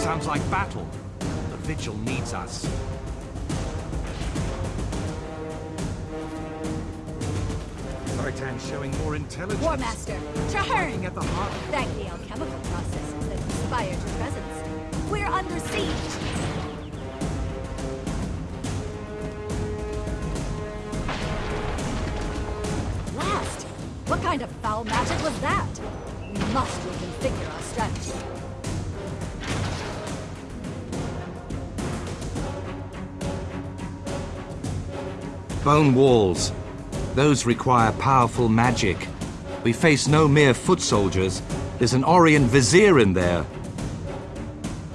Sounds like battle. The Vigil needs us. Zhaitan showing more intelligence. War Master, Trahearne! at the heart. Thank the alchemical processes that inspired your presence. We're under siege. Blast! What kind of foul magic was that? We must reconfigure our strategy. Bone walls. Those require powerful magic. We face no mere foot soldiers. There's an Orrian Vizier in there.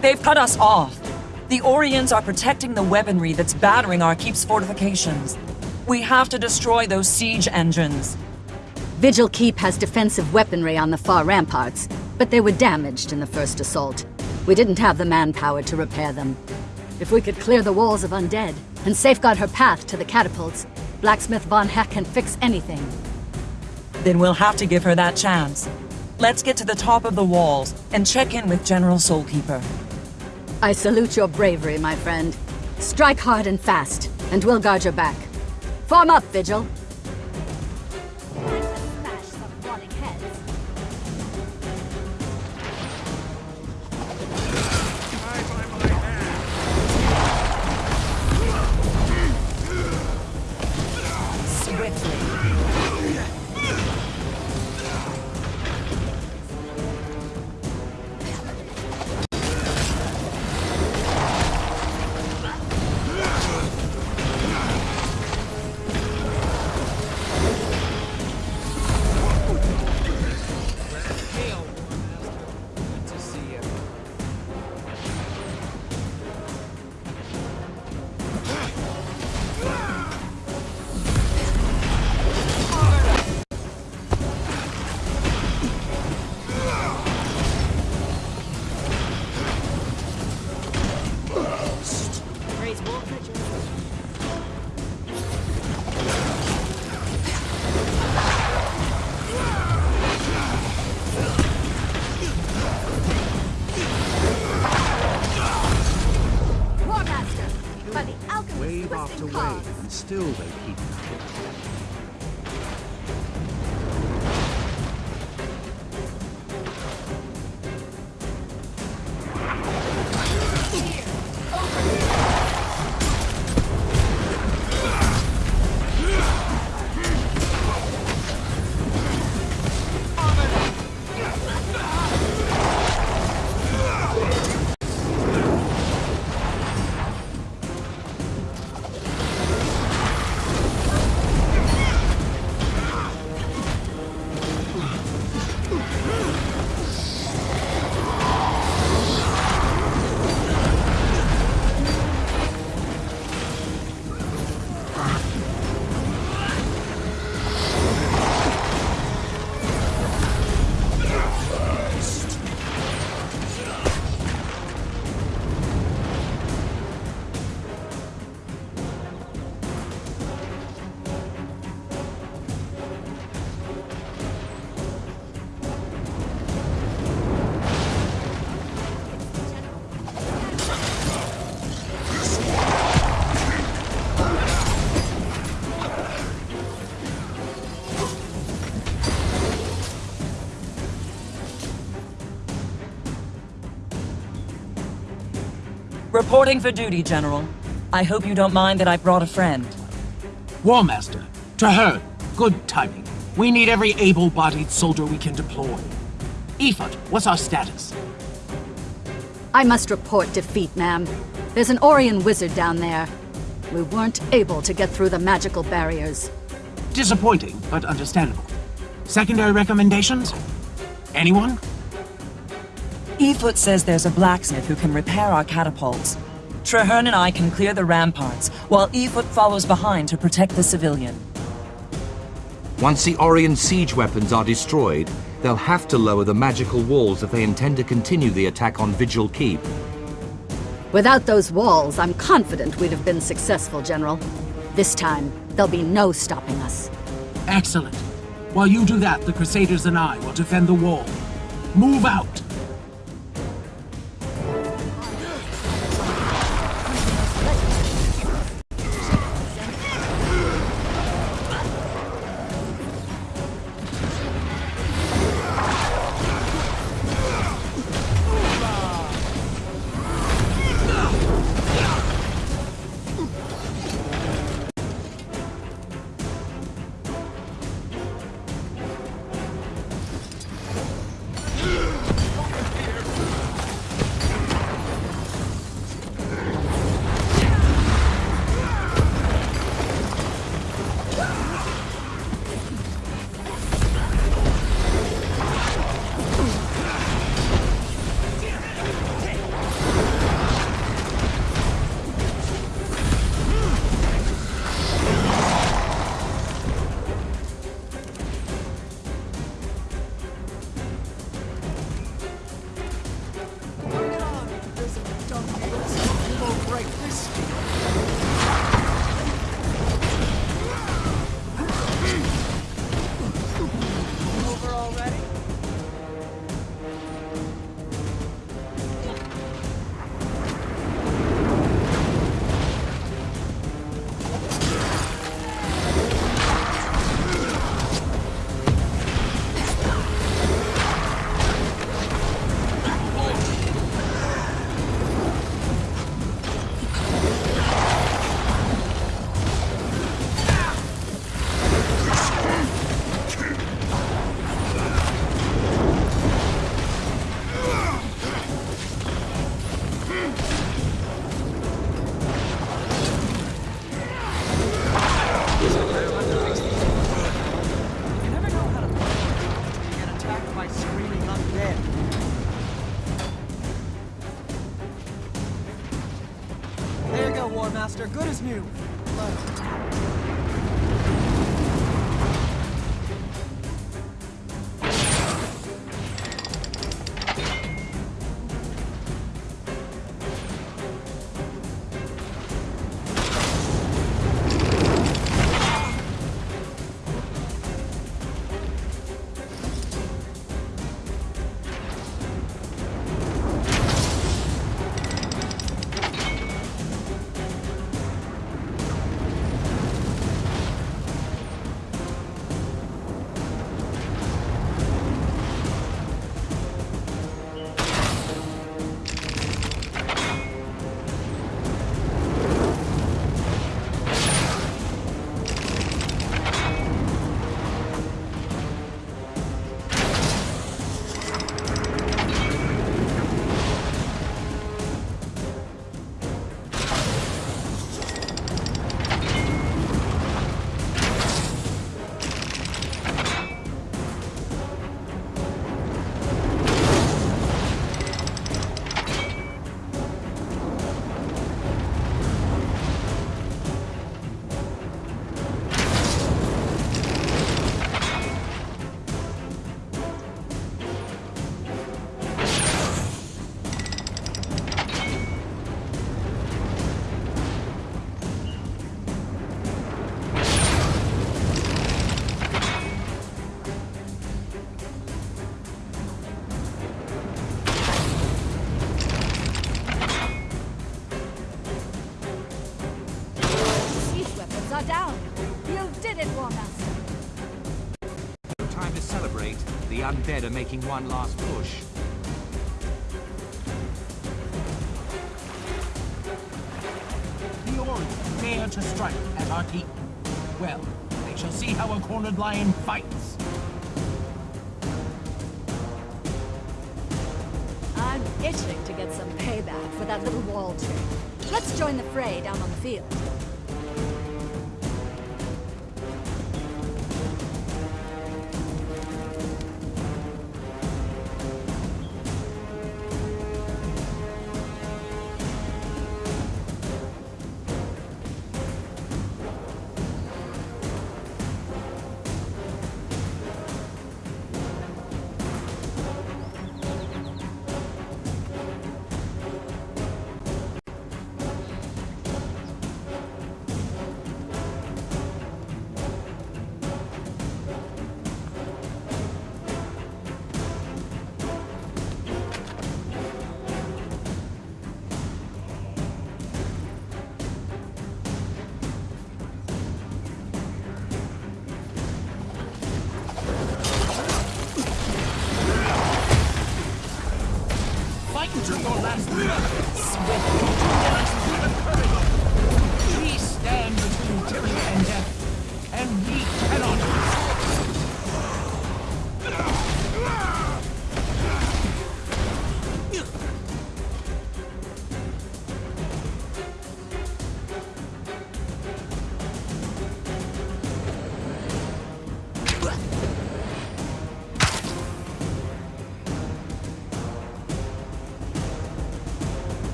They've cut us off. The Orrians are protecting the weaponry that's battering our keep's fortifications. We have to destroy those siege engines. Vigil Keep has defensive weaponry on the far ramparts, but they were damaged in the first assault. We didn't have the manpower to repair them. If we could clear the walls of undead and safeguard her path to the catapults, Blacksmith Von Heck can fix anything. Then we'll have to give her that chance. Let's get to the top of the walls and check in with General Soulkeeper. I salute your bravery, my friend. Strike hard and fast, and we'll guard your back. Form up, Vigil. Still they keep Reporting for duty, General. I hope you don't mind that I brought a friend. War Master, Trahearne, good timing. We need every able-bodied soldier we can deploy. Ephod, what's our status? I must report defeat, ma'am. There's an Orrian wizard down there. We weren't able to get through the magical barriers. Disappointing, but understandable. Secondary recommendations? Anyone? Efoot says there's a blacksmith who can repair our catapults. Trahearne and I can clear the ramparts, while Efoot follows behind to protect the civilian. Once the Orrian siege weapons are destroyed, they'll have to lower the magical walls if they intend to continue the attack on Vigil Keep. Without those walls, I'm confident we'd have been successful, General. This time, there'll be no stopping us. Excellent. While you do that, the Crusaders and I will defend the wall. Move out! One last push. The Orrian dare to strike at our keep. Well, they shall see how a cornered lion fights. I'm itching to get some payback for that little wall trick. Let's join the fray down on the field.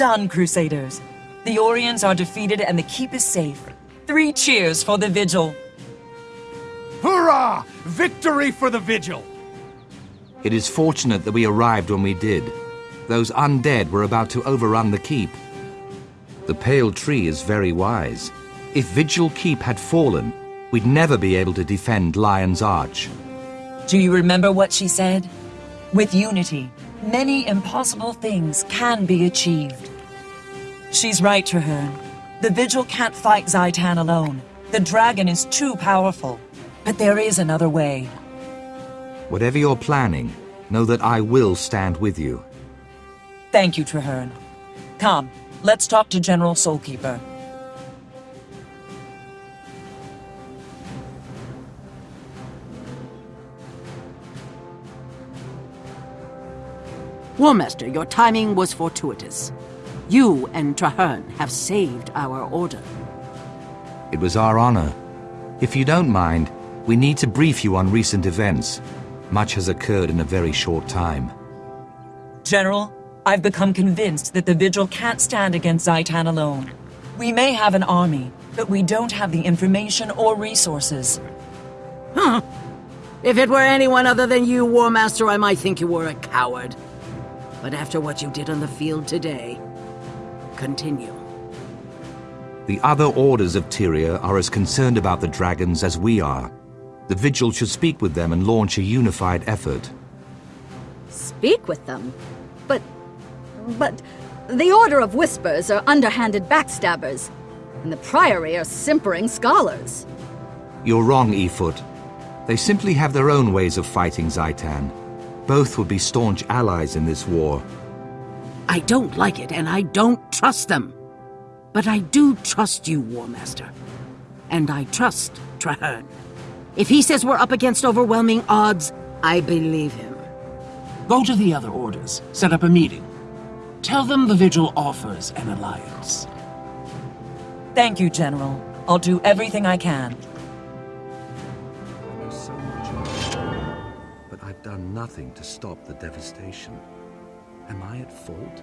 Done, Crusaders. The Orrians are defeated and the keep is safe. Three cheers for the Vigil. Hurrah! Victory for the Vigil! It is fortunate that we arrived when we did. Those undead were about to overrun the keep. The Pale Tree is very wise. If Vigil Keep had fallen, we'd never be able to defend Lion's Arch. Do you remember what she said? With unity, many impossible things can be achieved. She's right, Trahearne. The Vigil can't fight Zhaitan alone. The dragon is too powerful. But there is another way. Whatever you're planning, know that I will stand with you. Thank you, Trahearne. Come, let's talk to General Soulkeeper. Warmaster, your timing was fortuitous. You and Trahearne have saved our order. It was our honor. If you don't mind, we need to brief you on recent events. Much has occurred in a very short time. General, I've become convinced that the Vigil can't stand against Zhaitan alone. We may have an army, but we don't have the information or resources. Huh. If it were anyone other than you, Warmaster, I might think you were a coward. But after what you did on the field today, continue. The other orders of Tyria are as concerned about the dragons as we are. The Vigil should speak with them and launch a unified effort. Speak with them. But. but. The Order of Whispers are underhanded backstabbers, and the Priory are simpering scholars. You're wrong, Efoot. They simply have their own ways of fighting Zhaitan. Both would be staunch allies in this war. I don't like it, and I don't trust them. But I do trust you, Warmaster. And I trust Trahearne. If he says we're up against overwhelming odds, I believe him. Go to the other orders. Set up a meeting. Tell them the Vigil offers an alliance. Thank you, General. I'll do everything I can. Done nothing to stop the devastation. Am I at fault?